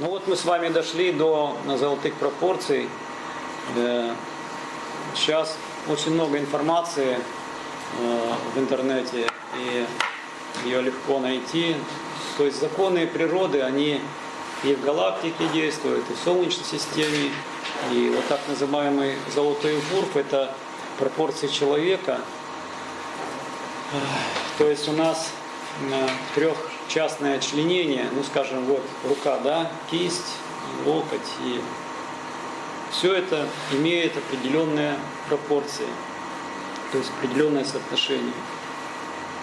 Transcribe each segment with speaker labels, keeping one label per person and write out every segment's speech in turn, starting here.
Speaker 1: Ну вот мы с вами дошли до золотых пропорций. Э, Сейчас очень много информации э, в интернете, и ее легко найти. То есть законы природы, они и в галактике действуют, и в Солнечной системе. И вот так называемый золотой урф – это пропорции человека. То есть у нас трехчастное членение, ну скажем, вот рука, да, кисть, локоть и все это имеет определенные пропорции, то есть определенное соотношение.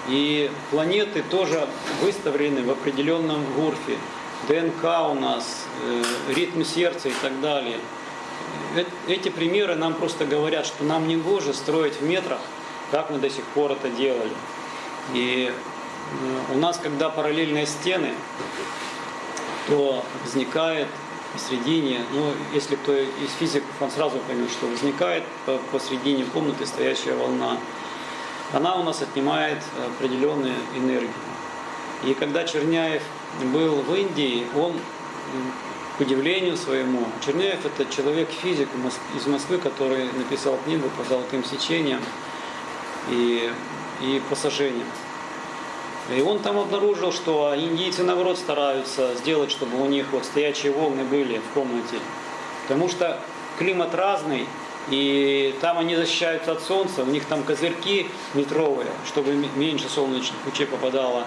Speaker 1: И планеты тоже выставлены в определенном гурфе. ДНК у нас, э, ритм сердца и так далее. Э- Эти примеры нам просто говорят, что нам не гоже строить в метрах, как мы до сих пор это делали. И у нас, когда параллельные стены, то возникает посредине, ну, если кто из физиков, он сразу поймет, что возникает по- посредине комнаты стоящая волна. Она у нас отнимает определенную энергию. И когда Черняев был в Индии, он, к удивлению своему, Черняев это человек-физик из Москвы, который написал книгу по золотым сечениям и, и по. И он там обнаружил, что индийцы, наоборот, стараются сделать, чтобы у них вот стоячие волны были в комнате. Потому что климат разный, и там они защищаются от солнца, у них там козырьки метровые, чтобы меньше солнечных лучей попадало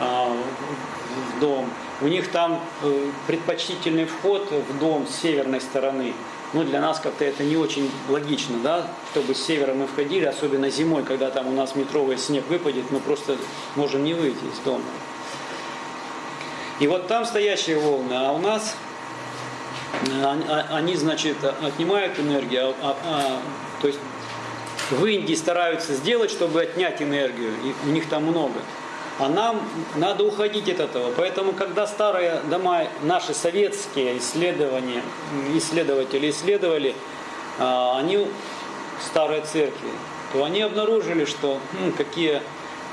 Speaker 1: а, в- в дом. У них там э, предпочтительный вход в дом с северной стороны. Ну, для нас как-то это не очень логично, да, чтобы с севера мы входили, особенно зимой, когда там у нас метровый снег выпадет, мы просто можем не выйти из дома. И вот там стоящие волны, а у нас они- а- значит, отнимают энергию, а- а- а, то есть в Индии стараются сделать, чтобы отнять энергию, и у них там много. А нам надо уходить от этого. Поэтому, когда старые дома, наши советские исследования, исследователи исследовали, а, они, старые церкви, то они обнаружили, что м, какие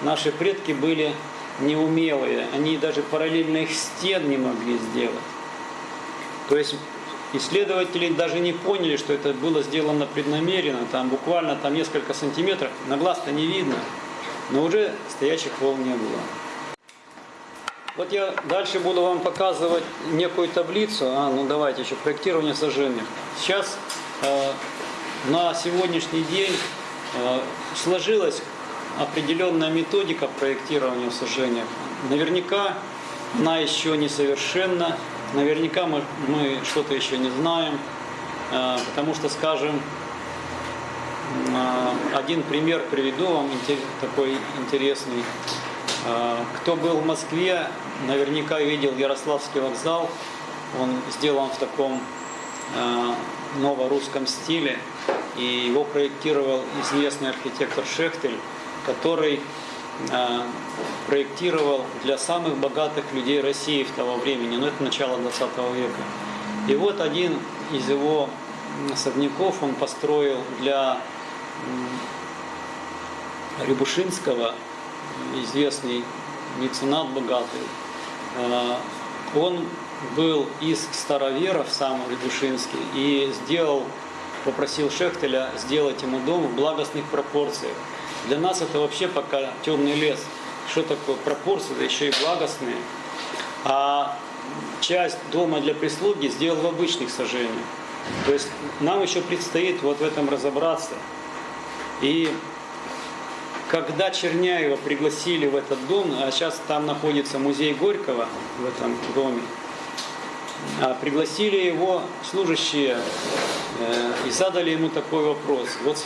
Speaker 1: наши предки были неумелые. Они даже параллельных стен не могли сделать. То есть исследователи даже не поняли, что это было сделано преднамеренно, там буквально там несколько сантиметров, на глаз-то не видно, но уже стоящих волн не было. Вот я дальше буду вам показывать некую таблицу, а, ну давайте еще, проектирование сожжения. Сейчас э, на сегодняшний день э, сложилась определенная методика проектирования в сожжениях. Наверняка она еще несовершенна, наверняка мы, мы что-то еще не знаем, э, потому что, скажем, один пример приведу вам такой интересный. Э, Кто был в Москве, наверняка видел Ярославский вокзал. Он сделан в таком э, новорусском стиле. И его проектировал известный архитектор Шехтель, который проектировал для самых богатых людей России в того времени, но это начало 20 века. И вот один из его особняков он построил для Рябушинского, известный меценат богатый. Э, Он был из староверов, сам Рябушинский, и сделал, попросил Шехтеля сделать ему дом в благостных пропорциях. Для нас это вообще пока темный лес. Что такое пропорции, да еще и благостные. А часть дома для прислуги сделал в обычных сожжениях. То есть нам еще предстоит вот в этом разобраться. И когда Черняева пригласили в этот дом, а сейчас там находится музей Горького в этом доме, а пригласили его служащие э, и задали ему такой вопрос. Вот,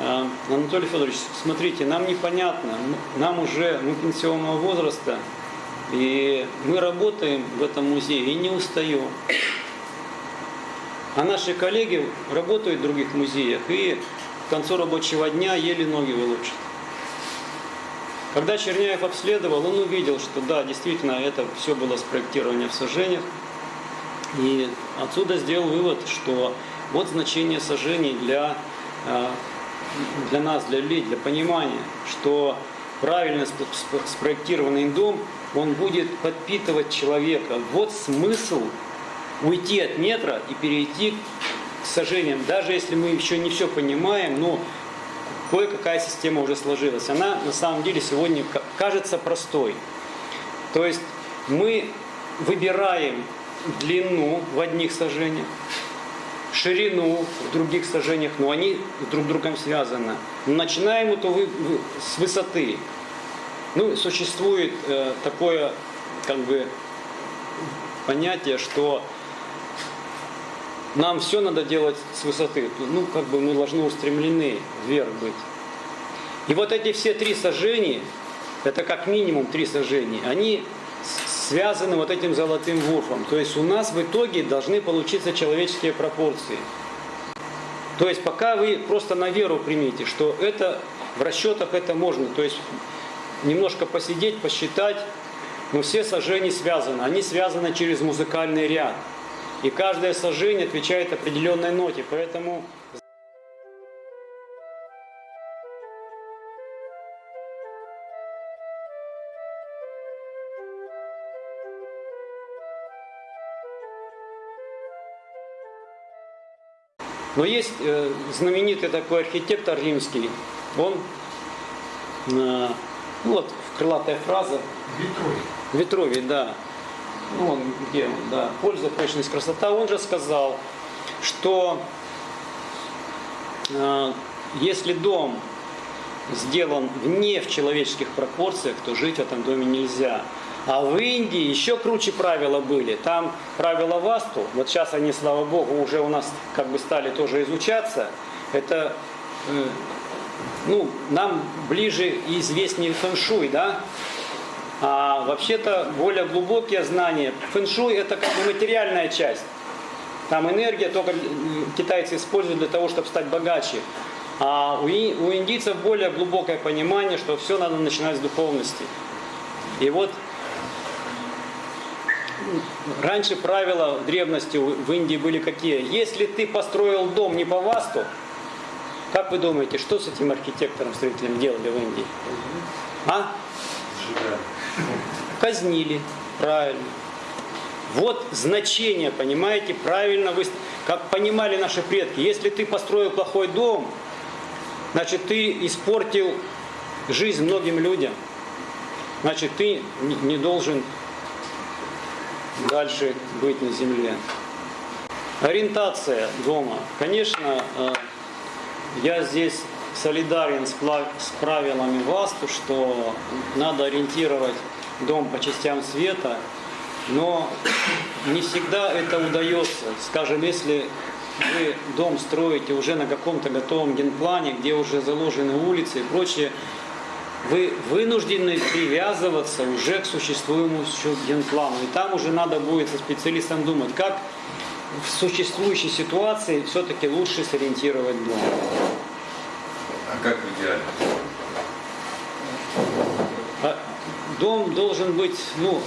Speaker 1: э, Анатолий Федорович, смотрите, нам непонятно, нам уже, мы пенсионного возраста, и мы работаем в этом музее и не устаем. А наши коллеги работают в других музеях и к концу рабочего дня еле ноги волочат. Когда Черняев обследовал, он увидел, что да, действительно, это все было спроектирование в сожжениях. И отсюда сделал вывод, что вот значение сожжений для, э, для нас, для людей, для понимания, что правильно сп- сп- спроектированный дом он будет подпитывать человека. Вот смысл уйти от метра и перейти к сожжениям. Даже если мы еще не все понимаем, но кое-какая система уже сложилась. Она на самом деле сегодня кажется простой. То есть мы выбираем длину в одних сажениях, ширину в других сажениях, но они друг с другом связаны. Начинаем это вы, вы, с высоты. Ну, существует э, такое как бы понятие, что нам все надо делать с высоты. Ну, как бы мы должны устремлены вверх быть. И вот эти все три сожжения, это как минимум три сожжения, они связаны вот этим золотым вурфом. То есть у нас в итоге должны получиться человеческие пропорции. То есть пока вы просто на веру примите, что это в расчетах это можно. То есть немножко посидеть, посчитать, но все сожжения связаны. Они связаны через музыкальный ряд. И каждое сожжение отвечает определенной ноте. Поэтому Но есть э, знаменитый такой архитектор римский, он, э, ну вот крылатая фраза.
Speaker 2: Витровий.
Speaker 1: Витровий, да. Ну, он, где он, да. Польза, прочность, красота. Он же сказал, что э, если дом сделан вне в человеческих пропорциях, то жить в этом доме нельзя. А в Индии еще круче правила были. Там правила Васту, вот сейчас они, слава богу, уже у нас как бы стали тоже изучаться. Это э, ну, нам ближе и известнее фэншуй, да? А вообще-то более глубокие знания. Фэншуй это как бы материальная часть. Там энергия только китайцы используют для того, чтобы стать богаче. А у, индийцев более глубокое понимание, что все надо начинать с духовности. И вот раньше правила древности в Индии были какие? Если ты построил дом не по васту, как вы думаете, что с этим архитектором, строителем делали в Индии? А? Казнили, правильно. Вот значение, понимаете, правильно вы, как понимали наши предки. Если ты построил плохой дом, значит ты испортил жизнь многим людям. Значит, ты не должен дальше быть на земле. Ориентация дома. Конечно, э, я здесь солидарен с правилами ВАСТу, что надо ориентировать дом по частям света, но не всегда это удается. Скажем, если вы дом строите уже на каком-то готовом генплане, где уже заложены улицы и прочее, вы вынуждены привязываться уже к существуемому генплану. И там уже надо будет со специалистом думать, как в существующей ситуации все-таки лучше сориентировать дом.
Speaker 2: А как в идеале?
Speaker 1: А дом должен быть, ну,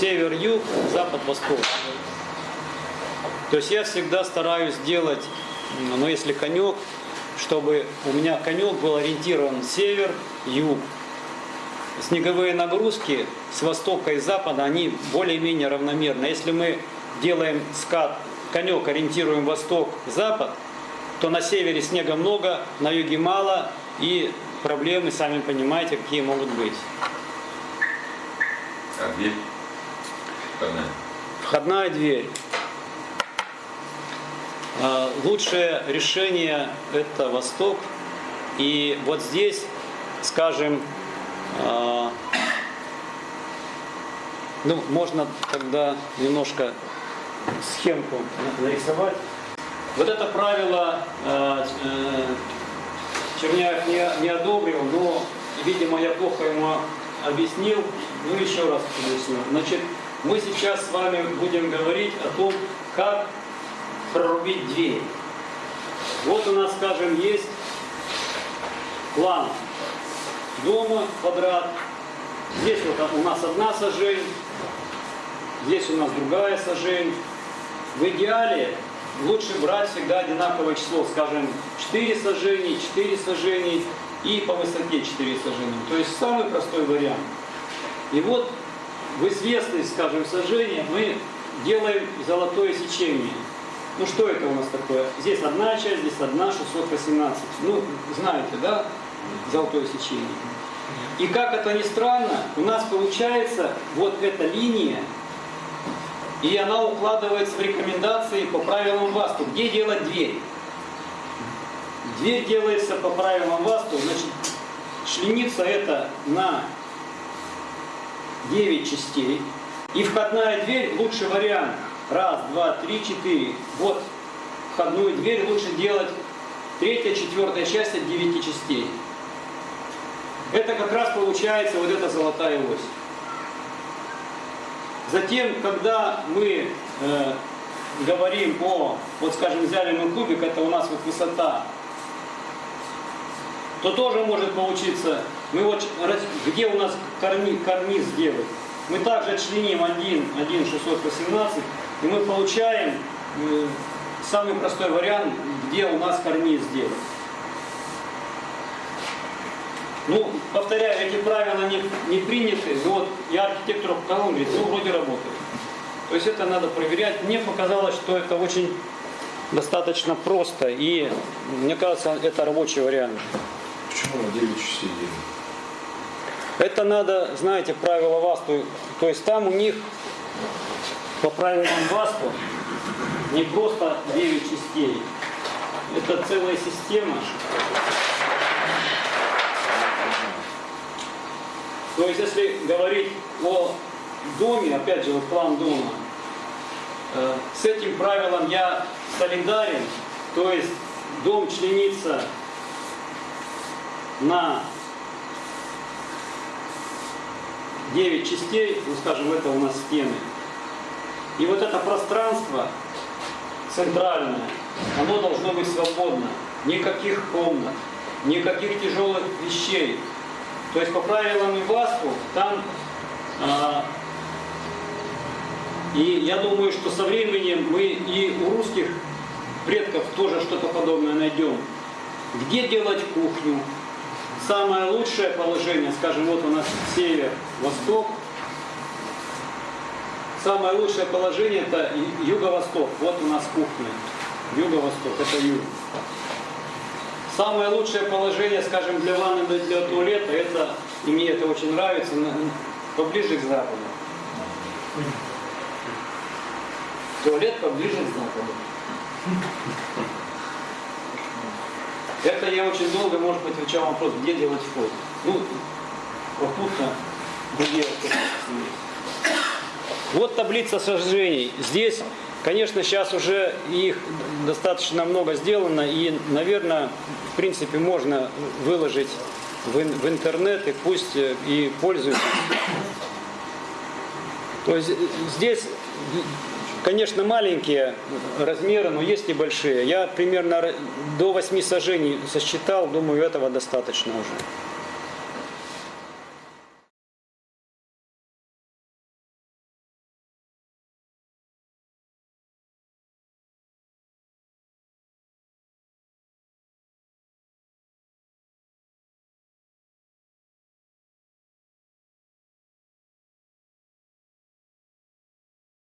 Speaker 1: север-юг, запад-восток. То есть я всегда стараюсь делать, ну, если конек, чтобы у меня конек был ориентирован север, юг. Снеговые нагрузки с востока и запада, они более-менее равномерны. Если мы делаем скат, конек ориентируем восток-запад, то на севере снега много, на юге мало, и проблемы, сами понимаете, какие могут быть.
Speaker 2: А дверь?
Speaker 1: Входная. Входная дверь. А, лучшее решение это Восток. И вот здесь, скажем, а, ну, можно тогда немножко схемку нарисовать. Вот это правило э, э, Черняев не, не одобрил, но, видимо, я плохо ему объяснил. Ну, еще раз объясню. Значит, мы сейчас с вами будем говорить о том, как прорубить дверь. Вот у нас, скажем, есть план дома, квадрат. Здесь вот у нас одна сажень, здесь у нас другая сажень. В идеале лучше брать всегда одинаковое число, скажем, 4 сажений, 4 сажений и по высоте 4 сажения. То есть самый простой вариант. И вот в известность, скажем, сожжения мы делаем золотое сечение. Ну что это у нас такое? Здесь одна часть, здесь одна, 618. Ну, знаете, да, золотое сечение. И как это ни странно, у нас получается вот эта линия, и она укладывается в рекомендации по правилам ВАСТу. Где делать дверь? Дверь делается по правилам ВАСТу, значит, шленица это на 9 частей. И входная дверь лучший вариант. Раз, два, три, четыре. Вот входную дверь лучше делать третья, четвертая часть от 9 частей. Это как раз получается вот эта золотая ось. Затем, когда мы э, говорим о, вот скажем, взяли мы кубик, это у нас вот высота, то тоже может получиться, мы вот, где у нас карни- карниз сделать, мы также отчленим 1, 1 618, и мы получаем э, самый простой вариант, где у нас карниз сделать. Ну, повторяю, эти правила не, не приняты, вот я архитектору показал, говорит, ну, вроде работает. То есть это надо проверять. Мне показалось, что это очень достаточно просто, и мне кажется, это рабочий вариант.
Speaker 2: Почему на 9 частей?
Speaker 1: Это надо, знаете, правила ВАСТу, то есть там у них по правилам ВАСТу не просто 9 частей, это целая система. То есть, если говорить о доме, опять же, вот план дома, э, с этим правилом я солидарен, то есть дом членится на 9 частей, ну скажем, это у нас стены. И вот это пространство центральное, оно должно быть свободно. Никаких комнат, никаких тяжелых вещей. То есть по правилам ИВАСТу там а, и я думаю, что со временем мы и у русских предков тоже что-то подобное найдем. Где делать кухню? Самое лучшее положение, скажем, вот у нас север, восток. Самое лучшее положение это юго-восток. Вот у нас кухня. Юго-восток, это юг. Самое лучшее положение, скажем, для ванны, для туалета, это, и мне это очень нравится, поближе к западу. Туалет поближе к западу. Это я очень долго, может быть, отвечал вопрос, где делать вход. Ну, вход есть. Вот таблица сожжений. Здесь, конечно, сейчас уже их достаточно много сделано, и, наверное, в принципе, можно выложить в, в интернет, и пусть э, и пользуются. То есть э, здесь, конечно, маленькие размеры, но есть и большие. Я примерно до 8 сажений сосчитал, думаю, этого достаточно уже.